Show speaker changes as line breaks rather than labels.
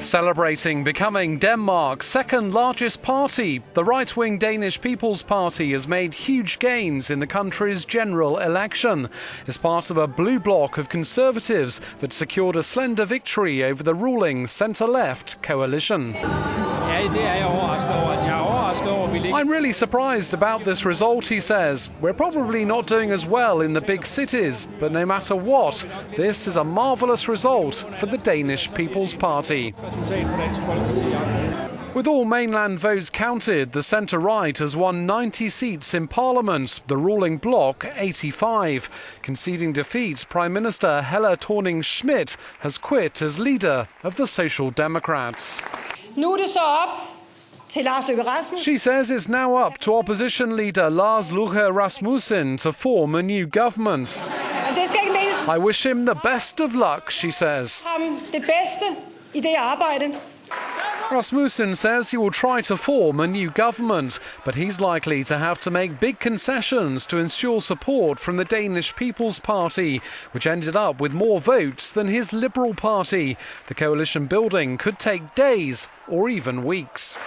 Celebrating becoming Denmark's second largest party, the right wing Danish People's Party has made huge gains in the country's general election. As part of a blue bloc of conservatives that secured a slender victory over the ruling centre left coalition. I'm really surprised about this result, he says. We're probably not doing as well in the big cities, but no matter what, this is a marvellous result for the Danish People's Party. With all mainland votes counted, the centre right has won 90 seats in Parliament, the ruling bloc 85. Conceding defeat, Prime Minister Helle Thorning Schmidt has quit as leader of the Social Democrats.
Nu er det så op til Lars Løkke Rasmussen.
She says it's now up to opposition leader Lars Løkke Rasmussen to form a new government.
Det skal ikke
I wish him the best of luck, she says.
det bedste i det arbejde.
Rasmussen says he will try to form a new government, but he's likely to have to make big concessions to ensure support from the Danish People's Party, which ended up with more votes than his Liberal Party. The coalition building could take days or even weeks.